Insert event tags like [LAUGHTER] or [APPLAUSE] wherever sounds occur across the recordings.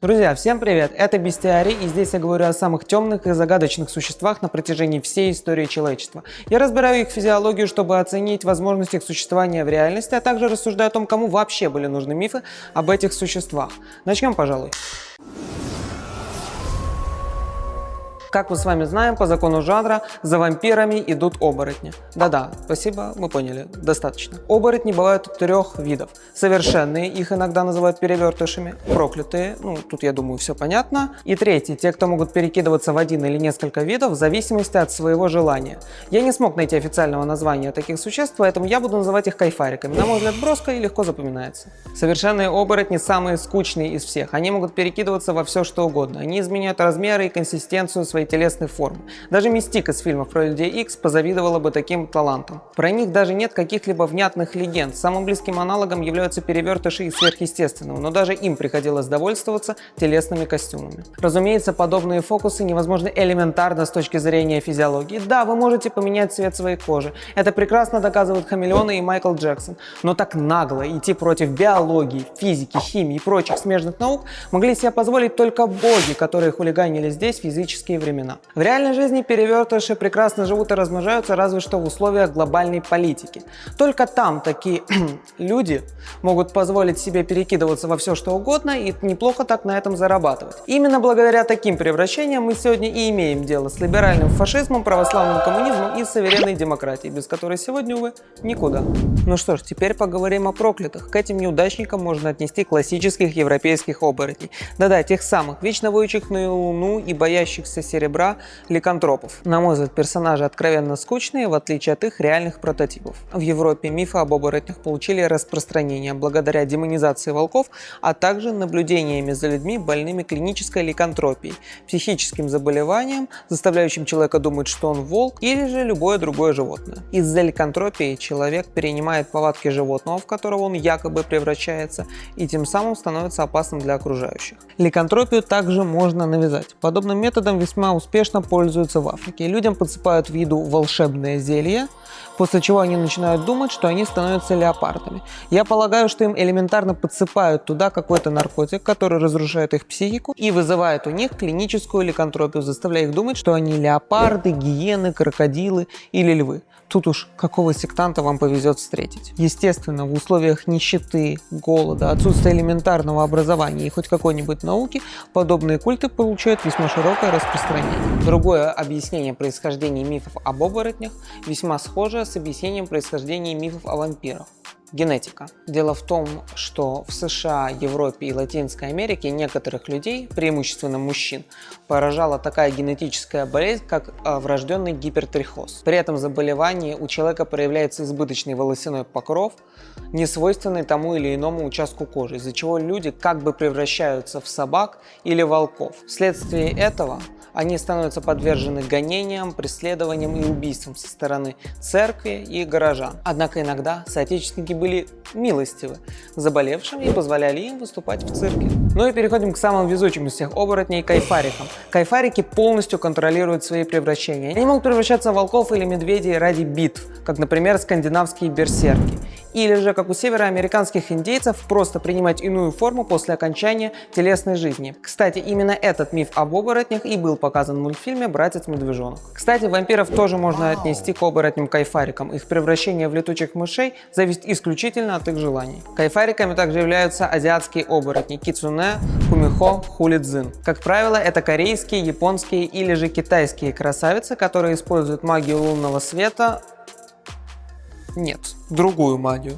Друзья, всем привет! Это Бестиарий, и здесь я говорю о самых темных и загадочных существах на протяжении всей истории человечества. Я разбираю их физиологию, чтобы оценить возможность их существования в реальности, а также рассуждаю о том, кому вообще были нужны мифы об этих существах. Начнем, пожалуй. Как мы с вами знаем, по закону жанра за вампирами идут оборотни. Да-да, спасибо, мы поняли, достаточно. Оборотни бывают трех видов. Совершенные, их иногда называют перевертышами. Проклятые, ну тут я думаю все понятно. И третий, те, кто могут перекидываться в один или несколько видов в зависимости от своего желания. Я не смог найти официального названия таких существ, поэтому я буду называть их кайфариками. На мой взгляд, броско и легко запоминается. Совершенные оборотни самые скучные из всех. Они могут перекидываться во все что угодно. Они изменяют размеры и консистенцию своей своей телесной формы. Даже Мистик из фильмов про Людей Икс позавидовала бы таким талантам. Про них даже нет каких-либо внятных легенд. Самым близким аналогом являются перевертыши из сверхъестественного, но даже им приходилось довольствоваться телесными костюмами. Разумеется, подобные фокусы невозможны элементарно с точки зрения физиологии. Да, вы можете поменять цвет своей кожи. Это прекрасно доказывают хамелеоны и Майкл Джексон. Но так нагло идти против биологии, физики, химии и прочих смежных наук могли себе позволить только боги, которые хулиганили здесь физические времена. В реальной жизни перевертыши прекрасно живут и размножаются разве что в условиях глобальной политики. Только там такие [CLEARS THROAT] люди могут позволить себе перекидываться во все что угодно и неплохо так на этом зарабатывать. Именно благодаря таким превращениям мы сегодня и имеем дело с либеральным фашизмом, православным коммунизмом и суверенной демократией, без которой сегодня, увы, никуда. Ну что ж, теперь поговорим о проклятых. К этим неудачникам можно отнести классических европейских оборотней. Да-да, тех самых, вечно воющих на луну и боящихся серебра ликантропов. На мой взгляд, персонажи откровенно скучные, в отличие от их реальных прототипов. В Европе мифы об оборотнях получили распространение благодаря демонизации волков, а также наблюдениями за людьми больными клинической ликантропией, психическим заболеванием, заставляющим человека думать, что он волк или же любое другое животное. Из-за ликантропии человек перенимает повадки животного, в которого он якобы превращается, и тем самым становится опасным для окружающих. Ликантропию также можно навязать. Подобным методом весьма весьма успешно пользуются в Африке. Людям подсыпают в еду волшебное зелье, после чего они начинают думать, что они становятся леопардами. Я полагаю, что им элементарно подсыпают туда какой-то наркотик, который разрушает их психику и вызывает у них клиническую ликантропию, заставляя их думать, что они леопарды, гиены, крокодилы или львы. Тут уж какого сектанта вам повезет встретить. Естественно, в условиях нищеты, голода, отсутствия элементарного образования и хоть какой-нибудь науки, подобные культы получают весьма широкое распространение. Другое объяснение происхождения мифов об оборотнях весьма схоже с объяснением происхождения мифов о вампирах. Генетика. Дело в том, что в США, Европе и Латинской Америке некоторых людей, преимущественно мужчин, поражала такая генетическая болезнь, как а, врожденный гипертрихоз. При этом заболевании у человека проявляется избыточный волосяной покров, не свойственный тому или иному участку кожи, из-за чего люди как бы превращаются в собак или волков. Вследствие этого они становятся подвержены гонениям, преследованиям и убийствам со стороны церкви и горожан. Однако иногда соотечественники были милостивы заболевшим и позволяли им выступать в цирке. Ну и переходим к самым везучим из всех оборотней – кайфарикам. Кайфарики полностью контролируют свои превращения. Они могут превращаться в волков или медведей ради битв, как, например, скандинавские берсерки или же, как у североамериканских индейцев, просто принимать иную форму после окончания телесной жизни. Кстати, именно этот миф об оборотнях и был показан в мультфильме «Братец-медвежонок». Кстати, вампиров тоже можно отнести к оборотням-кайфарикам. Их превращение в летучих мышей зависит исключительно от их желаний. Кайфариками также являются азиатские оборотни – кицуне, кумихо, хулидзин. Как правило, это корейские, японские или же китайские красавицы, которые используют магию лунного света нет, другую магию.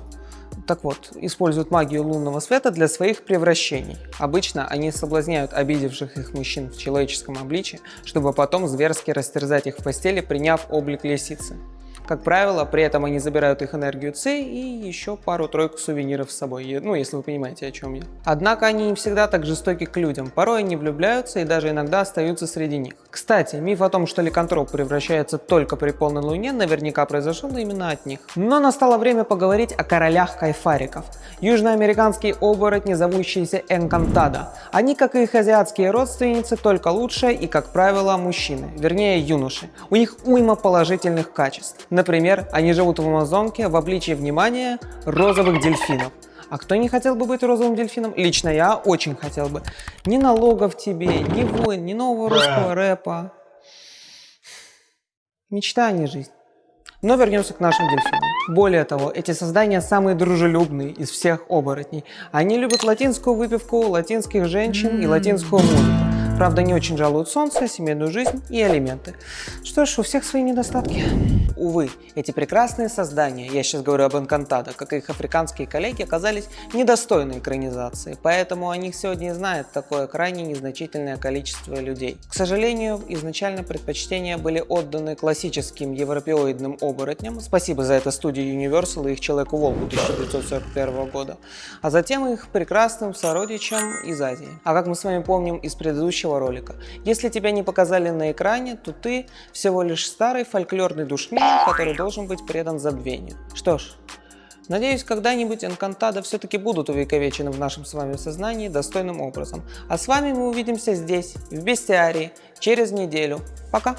Так вот, используют магию лунного света для своих превращений. Обычно они соблазняют обидевших их мужчин в человеческом обличии, чтобы потом зверски растерзать их в постели, приняв облик лисицы. Как правило, при этом они забирают их энергию Ци и еще пару-тройку сувениров с собой, ну, если вы понимаете, о чем я. Однако они не всегда так жестоки к людям, порой они влюбляются и даже иногда остаются среди них. Кстати, миф о том, что ликантроп превращается только при полной луне, наверняка произошел именно от них. Но настало время поговорить о королях кайфариков. Южноамериканские оборотни, зовущиеся Энкантада. Они, как и их азиатские родственницы, только лучшие и, как правило, мужчины, вернее юноши. У них уйма положительных качеств. Например, они живут в Амазонке в обличии внимания розовых дельфинов. А кто не хотел бы быть розовым дельфином? Лично я очень хотел бы. Ни налогов тебе, ни войн, ни нового русского рэпа. Мечта, а не жизнь. Но вернемся к нашим дельфинам. Более того, эти создания самые дружелюбные из всех оборотней. Они любят латинскую выпивку, латинских женщин и латинскую музыку. Правда, не очень жалуют солнце, семейную жизнь и алименты. Что ж, у всех свои недостатки. Увы, эти прекрасные создания, я сейчас говорю об Энкантадо, как и их африканские коллеги, оказались недостойны экранизации, поэтому о них сегодня знает такое крайне незначительное количество людей. К сожалению, изначально предпочтения были отданы классическим европеоидным оборотням, спасибо за это студии Universal и их Человеку-волку 1941 года, а затем их прекрасным сородичам из Азии. А как мы с вами помним из предыдущего ролика, если тебя не показали на экране, то ты всего лишь старый фольклорный душмин, который должен быть предан забвению. Что ж, Надеюсь, когда-нибудь Энкантадо все-таки будут увековечены в нашем с вами сознании достойным образом. А с вами мы увидимся здесь, в Бестиарии, через неделю. Пока!